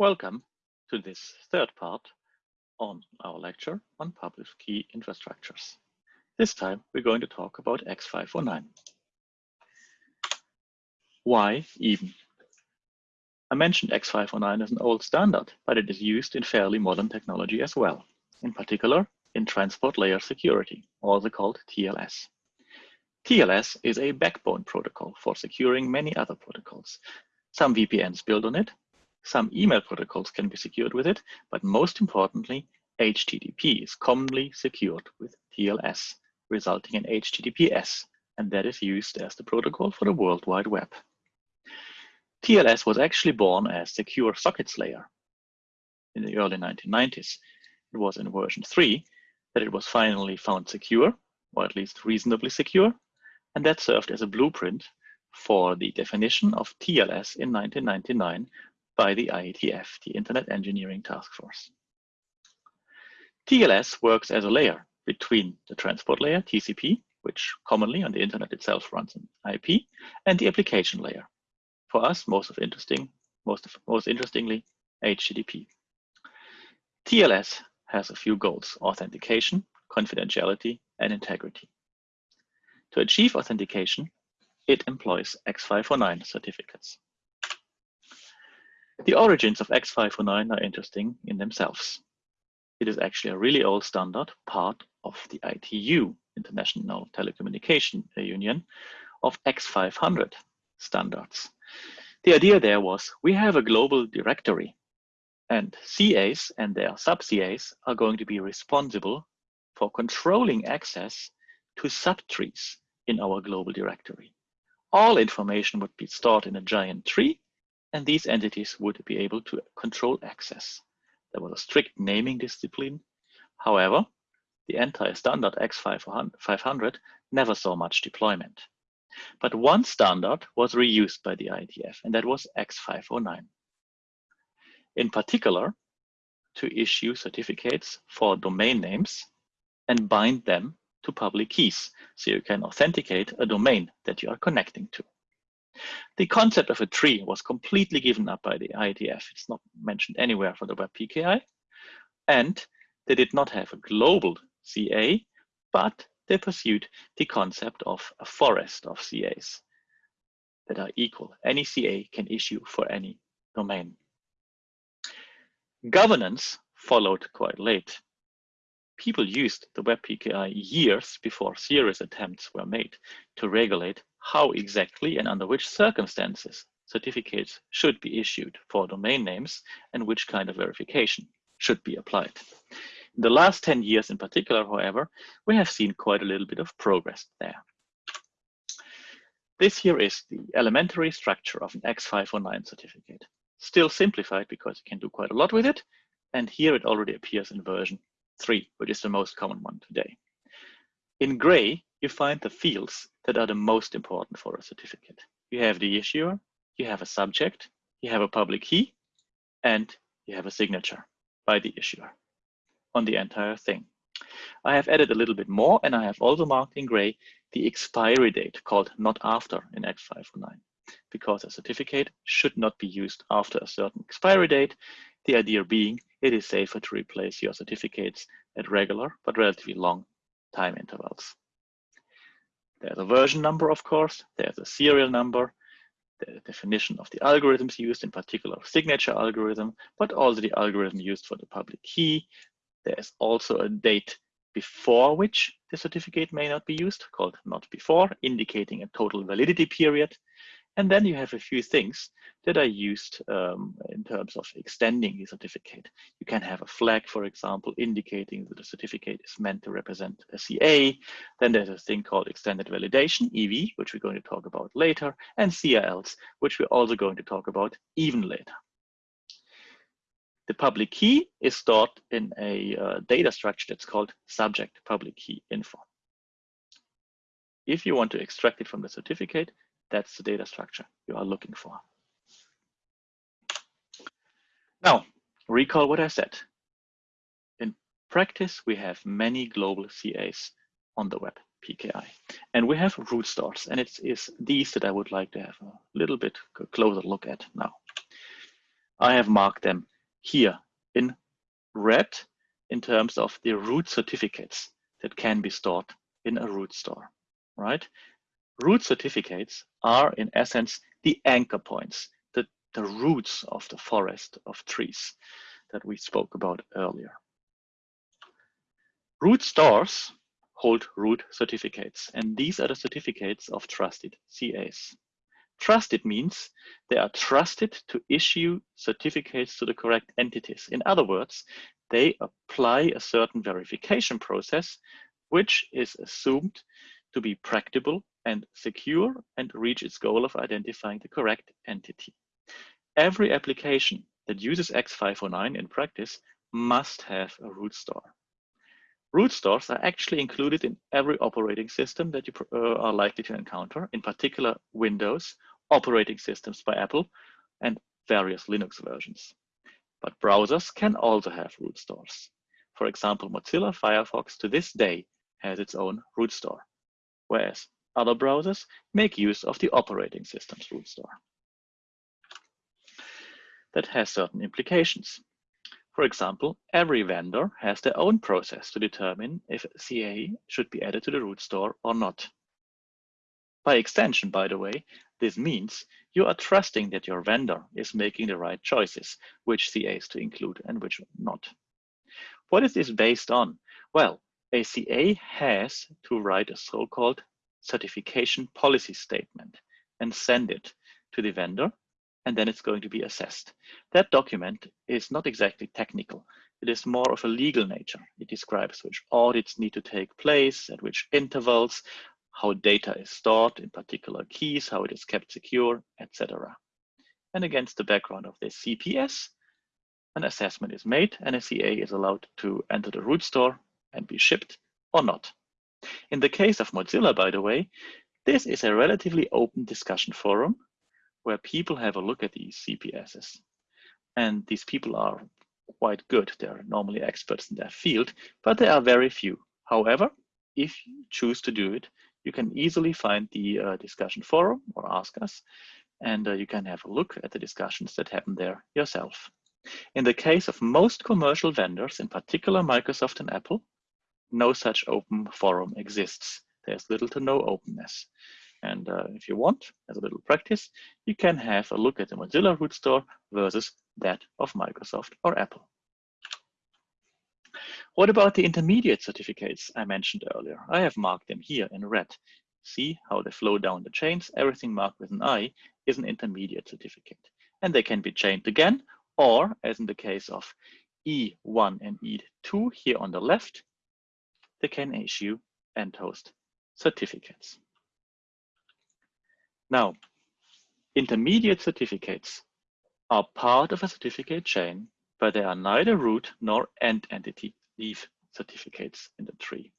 Welcome to this third part on our lecture on public key infrastructures. This time we're going to talk about X509. Why even? I mentioned X509 as an old standard, but it is used in fairly modern technology as well, in particular in transport layer security, also called TLS. TLS is a backbone protocol for securing many other protocols. Some VPNs build on it, some email protocols can be secured with it, but most importantly, HTTP is commonly secured with TLS, resulting in HTTPS, and that is used as the protocol for the World Wide Web. TLS was actually born as Secure Sockets Layer in the early 1990s. It was in version 3 that it was finally found secure, or at least reasonably secure, and that served as a blueprint for the definition of TLS in 1999 by the IETF, the Internet Engineering Task Force. TLS works as a layer between the transport layer, TCP, which commonly on the internet itself runs an IP, and the application layer. For us, most of interesting, most of, most interestingly, HTTP. TLS has a few goals: authentication, confidentiality, and integrity. To achieve authentication, it employs X509 certificates. The origins of X509 are interesting in themselves. It is actually a really old standard, part of the ITU, International Telecommunication Union, of X500 standards. The idea there was we have a global directory and CAs and their sub-CAs are going to be responsible for controlling access to subtrees in our global directory. All information would be stored in a giant tree and these entities would be able to control access. There was a strict naming discipline. However, the entire standard X500 never saw much deployment. But one standard was reused by the IETF, and that was X509. In particular, to issue certificates for domain names and bind them to public keys, so you can authenticate a domain that you are connecting to. The concept of a tree was completely given up by the IETF. It's not mentioned anywhere for the Web PKI. And they did not have a global CA, but they pursued the concept of a forest of CAs that are equal. Any CA can issue for any domain. Governance followed quite late. People used the Web PKI years before serious attempts were made to regulate how exactly and under which circumstances certificates should be issued for domain names and which kind of verification should be applied. In the last 10 years in particular, however, we have seen quite a little bit of progress there. This here is the elementary structure of an X509 certificate. Still simplified because you can do quite a lot with it. And here it already appears in version 3, which is the most common one today. In gray, you find the fields that are the most important for a certificate. You have the issuer, you have a subject, you have a public key, and you have a signature by the issuer on the entire thing. I have added a little bit more, and I have also marked in gray the expiry date called not after in X509, because a certificate should not be used after a certain expiry date. The idea being it is safer to replace your certificates at regular but relatively long time intervals. There's a version number, of course, there's a serial number, the definition of the algorithms used, in particular signature algorithm, but also the algorithm used for the public key. There's also a date before which the certificate may not be used, called not before, indicating a total validity period. And then you have a few things that are used um, in terms of extending the certificate. You can have a flag, for example, indicating that the certificate is meant to represent a CA. Then there's a thing called extended validation, EV, which we're going to talk about later, and CRLs, which we're also going to talk about even later. The public key is stored in a uh, data structure that's called subject public key info. If you want to extract it from the certificate, that's the data structure you are looking for. Now, recall what I said. In practice, we have many global CAs on the web PKI, and we have root stores, and it is these that I would like to have a little bit closer look at now. I have marked them here in red in terms of the root certificates that can be stored in a root store, right? Root certificates are in essence the anchor points, the, the roots of the forest of trees that we spoke about earlier. Root stores hold root certificates, and these are the certificates of trusted CAs. Trusted means they are trusted to issue certificates to the correct entities. In other words, they apply a certain verification process, which is assumed to be practicable and secure and reach its goal of identifying the correct entity. Every application that uses X509 in practice must have a root store. Root stores are actually included in every operating system that you uh, are likely to encounter, in particular Windows, operating systems by Apple, and various Linux versions. But browsers can also have root stores. For example, Mozilla Firefox to this day has its own root store, whereas other browsers make use of the operating system's root store. That has certain implications. For example, every vendor has their own process to determine if CA should be added to the root store or not. By extension, by the way, this means you are trusting that your vendor is making the right choices, which CAs to include and which not. What is this based on? Well, a CA has to write a so-called certification policy statement and send it to the vendor and then it's going to be assessed. That document is not exactly technical. It is more of a legal nature. It describes which audits need to take place, at which intervals, how data is stored, in particular keys, how it is kept secure, etc. And against the background of this CPS, an assessment is made and a CA is allowed to enter the root store and be shipped or not. In the case of Mozilla, by the way, this is a relatively open discussion forum where people have a look at these CPSs. And these people are quite good. They're normally experts in their field, but there are very few. However, if you choose to do it, you can easily find the uh, discussion forum or ask us, and uh, you can have a look at the discussions that happen there yourself. In the case of most commercial vendors, in particular Microsoft and Apple, no such open forum exists. There's little to no openness. And uh, if you want, as a little practice, you can have a look at the Mozilla root store versus that of Microsoft or Apple. What about the intermediate certificates I mentioned earlier? I have marked them here in red. See how they flow down the chains? Everything marked with an I is an intermediate certificate. And they can be chained again, or as in the case of E1 and E2 here on the left, they can issue end host certificates. Now, intermediate certificates are part of a certificate chain, but they are neither root nor end entity leaf certificates in the tree.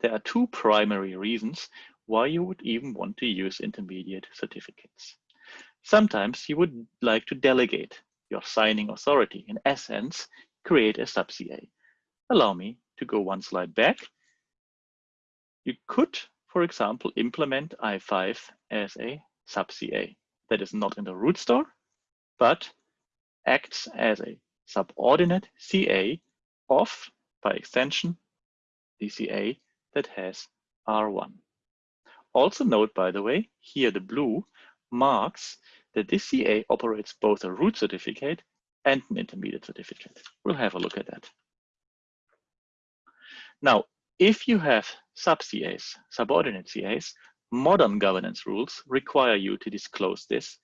There are two primary reasons why you would even want to use intermediate certificates. Sometimes you would like to delegate your signing authority, in essence, create a sub-CA. Allow me to go one slide back. You could for example, implement I5 as a sub-CA that is not in the root store, but acts as a subordinate CA of, by extension, the CA that has R1. Also note, by the way, here the blue marks that this CA operates both a root certificate and an intermediate certificate. We'll have a look at that. Now, if you have sub-CAs, subordinate CAs, modern governance rules require you to disclose this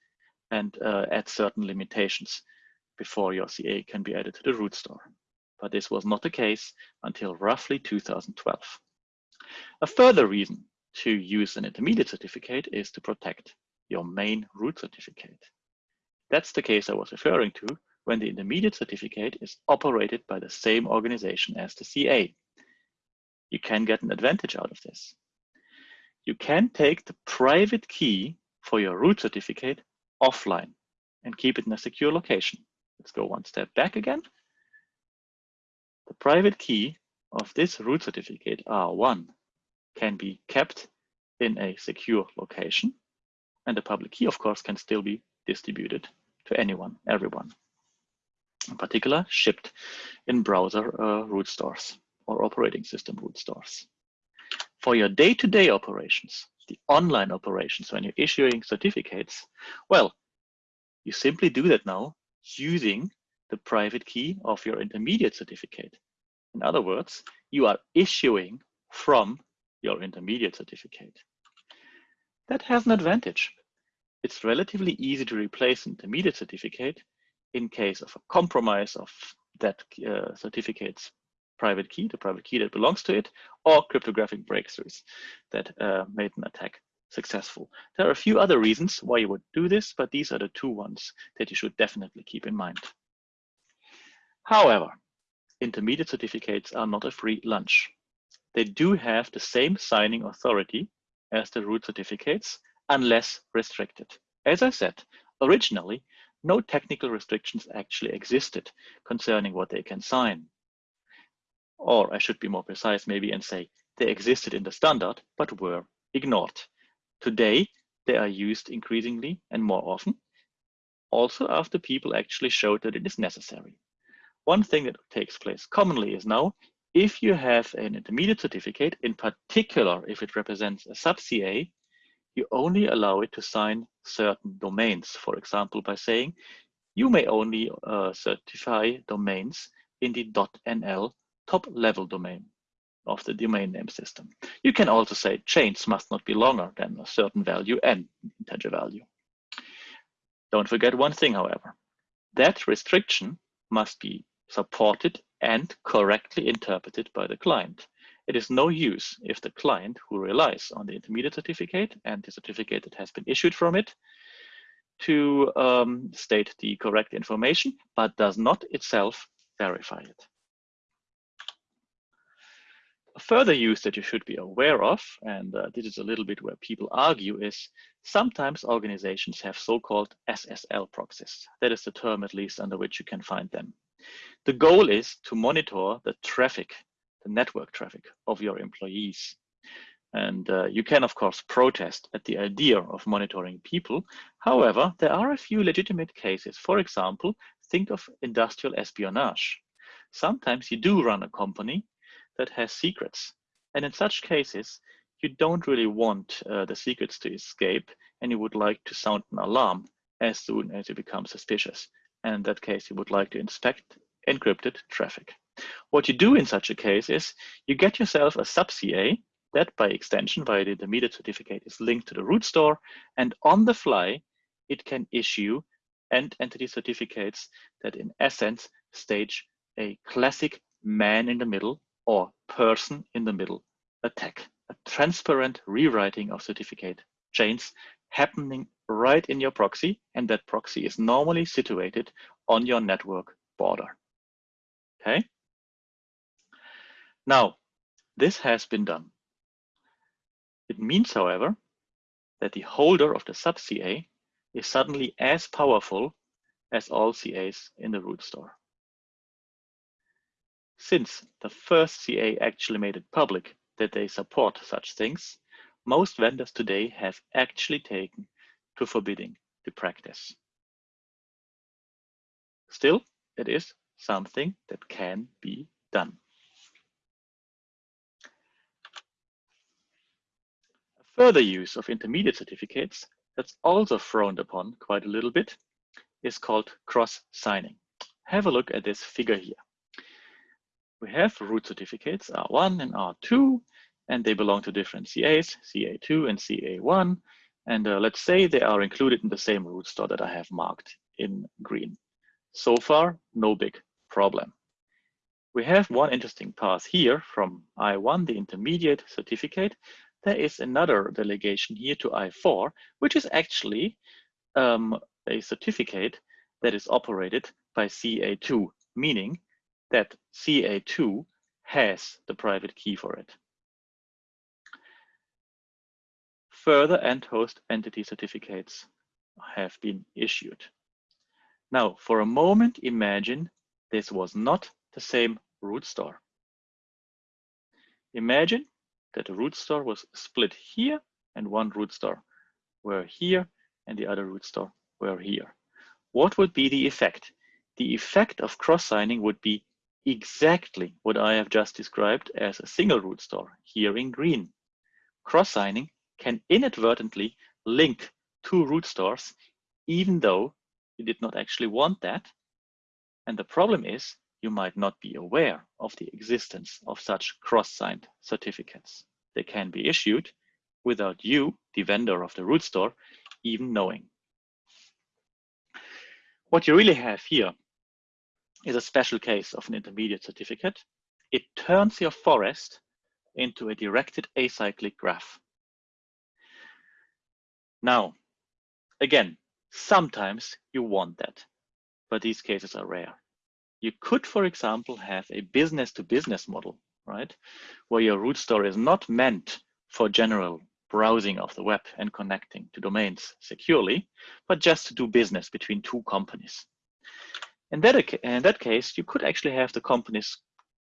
and uh, add certain limitations before your CA can be added to the root store. But this was not the case until roughly 2012. A further reason to use an intermediate certificate is to protect your main root certificate. That's the case I was referring to when the intermediate certificate is operated by the same organization as the CA you can get an advantage out of this. You can take the private key for your root certificate offline and keep it in a secure location. Let's go one step back again. The private key of this root certificate R1 can be kept in a secure location. And the public key, of course, can still be distributed to anyone, everyone. in particular shipped in browser uh, root stores or operating system root stores. For your day-to-day -day operations, the online operations when you're issuing certificates, well, you simply do that now using the private key of your intermediate certificate. In other words, you are issuing from your intermediate certificate. That has an advantage. It's relatively easy to replace an intermediate certificate in case of a compromise of that uh, certificate's private key, the private key that belongs to it, or cryptographic breakthroughs that uh, made an attack successful. There are a few other reasons why you would do this, but these are the two ones that you should definitely keep in mind. However, intermediate certificates are not a free lunch. They do have the same signing authority as the root certificates, unless restricted. As I said, originally, no technical restrictions actually existed concerning what they can sign. Or I should be more precise maybe and say they existed in the standard, but were ignored. Today, they are used increasingly and more often, also after people actually showed that it is necessary. One thing that takes place commonly is now, if you have an intermediate certificate, in particular if it represents a sub-CA, you only allow it to sign certain domains. For example, by saying you may only uh, certify domains in the .nl top level domain of the domain name system. You can also say chains must not be longer than a certain value and integer value. Don't forget one thing, however. That restriction must be supported and correctly interpreted by the client. It is no use if the client who relies on the intermediate certificate and the certificate that has been issued from it to um, state the correct information, but does not itself verify it. Further use that you should be aware of, and uh, this is a little bit where people argue, is sometimes organizations have so-called SSL proxies. That is the term at least under which you can find them. The goal is to monitor the traffic, the network traffic of your employees. And uh, you can, of course, protest at the idea of monitoring people. However, there are a few legitimate cases. For example, think of industrial espionage. Sometimes you do run a company that has secrets. And in such cases, you don't really want uh, the secrets to escape and you would like to sound an alarm as soon as you become suspicious. And in that case, you would like to inspect encrypted traffic. What you do in such a case is you get yourself a sub-CA that by extension via the intermediate certificate is linked to the root store and on the fly, it can issue end entity certificates that in essence stage a classic man in the middle or person in the middle attack, a transparent rewriting of certificate chains happening right in your proxy, and that proxy is normally situated on your network border. Okay? Now, this has been done. It means, however, that the holder of the sub-CA is suddenly as powerful as all CAs in the root store. Since the first CA actually made it public that they support such things, most vendors today have actually taken to forbidding the practice. Still, it is something that can be done. A further use of intermediate certificates that's also frowned upon quite a little bit is called cross-signing. Have a look at this figure here we have root certificates R1 and R2, and they belong to different CAs, CA2 and CA1. And uh, let's say they are included in the same root store that I have marked in green. So far, no big problem. We have one interesting path here from I1, the intermediate certificate. There is another delegation here to I4, which is actually um, a certificate that is operated by CA2, meaning that CA2 has the private key for it. Further end host entity certificates have been issued. Now, for a moment, imagine this was not the same root store. Imagine that the root store was split here and one root store were here and the other root store were here. What would be the effect? the effect of cross-signing would be exactly what I have just described as a single root store here in green. Cross-signing can inadvertently link two root stores, even though you did not actually want that. And the problem is you might not be aware of the existence of such cross-signed certificates. They can be issued without you, the vendor of the root store, even knowing. What you really have here is a special case of an intermediate certificate. It turns your forest into a directed acyclic graph. Now, again, sometimes you want that, but these cases are rare. You could, for example, have a business to business model, right? Where your root store is not meant for general browsing of the web and connecting to domains securely, but just to do business between two companies. In that, in that case, you could actually have the companies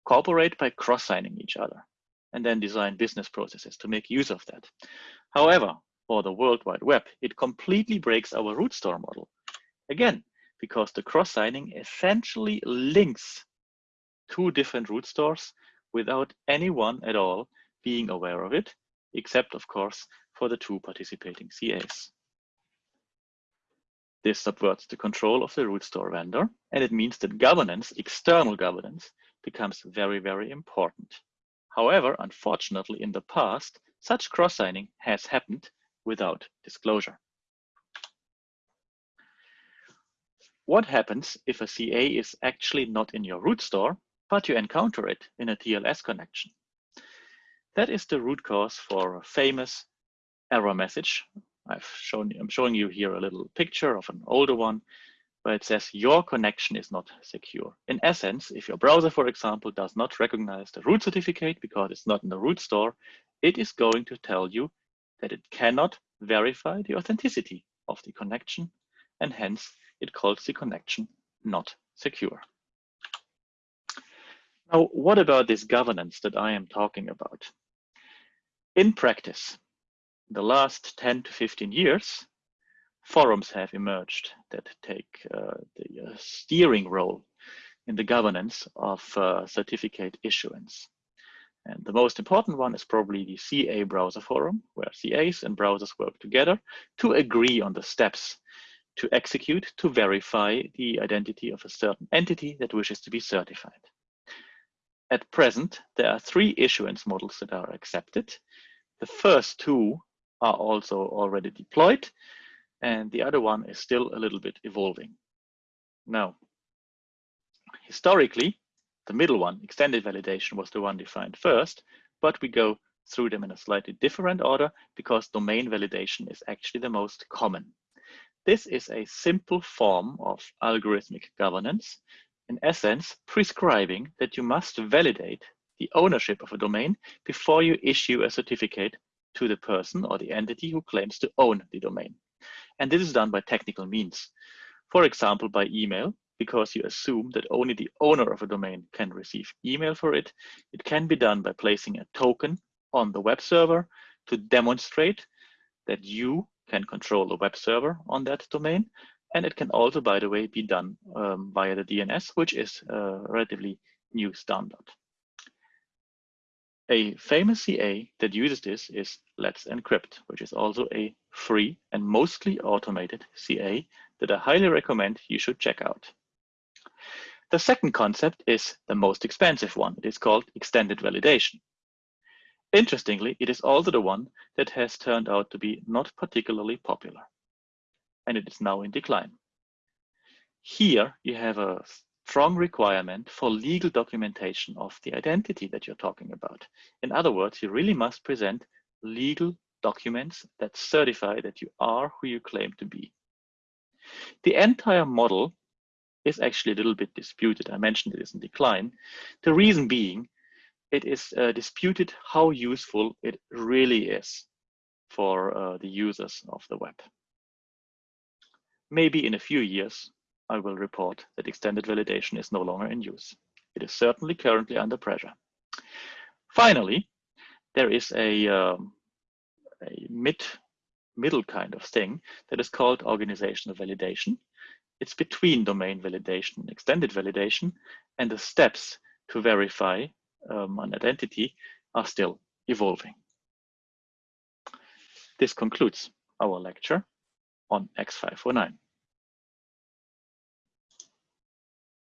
cooperate by cross-signing each other and then design business processes to make use of that. However, for the World Wide Web, it completely breaks our root store model. Again, because the cross-signing essentially links two different root stores without anyone at all being aware of it, except of course for the two participating CAs. This subverts the control of the root store vendor, and it means that governance, external governance, becomes very, very important. However, unfortunately, in the past, such cross-signing has happened without disclosure. What happens if a CA is actually not in your root store, but you encounter it in a TLS connection? That is the root cause for a famous error message. I've shown, I'm showing you here a little picture of an older one where it says your connection is not secure. In essence, if your browser, for example, does not recognize the root certificate because it's not in the root store, it is going to tell you that it cannot verify the authenticity of the connection and hence it calls the connection not secure. Now, what about this governance that I am talking about? In practice, the last 10 to 15 years, forums have emerged that take uh, the uh, steering role in the governance of uh, certificate issuance. And the most important one is probably the CA browser forum, where CAs and browsers work together to agree on the steps to execute to verify the identity of a certain entity that wishes to be certified. At present, there are three issuance models that are accepted. The first two are also already deployed, and the other one is still a little bit evolving. Now, historically, the middle one, extended validation, was the one defined first, but we go through them in a slightly different order because domain validation is actually the most common. This is a simple form of algorithmic governance, in essence, prescribing that you must validate the ownership of a domain before you issue a certificate to the person or the entity who claims to own the domain. And this is done by technical means. For example, by email, because you assume that only the owner of a domain can receive email for it. It can be done by placing a token on the web server to demonstrate that you can control the web server on that domain. And it can also, by the way, be done um, via the DNS, which is a relatively new standard. A famous CA that uses this is Let's Encrypt, which is also a free and mostly automated CA that I highly recommend you should check out. The second concept is the most expensive one. It is called extended validation. Interestingly, it is also the one that has turned out to be not particularly popular, and it is now in decline. Here you have a strong requirement for legal documentation of the identity that you're talking about. In other words, you really must present legal documents that certify that you are who you claim to be. The entire model is actually a little bit disputed. I mentioned it is in decline. The reason being it is uh, disputed how useful it really is for uh, the users of the web. Maybe in a few years, I will report that extended validation is no longer in use. It is certainly currently under pressure. Finally, there is a, um, a mid, middle kind of thing that is called organizational validation. it's between domain validation and extended validation, and the steps to verify um, an identity are still evolving. This concludes our lecture on X509.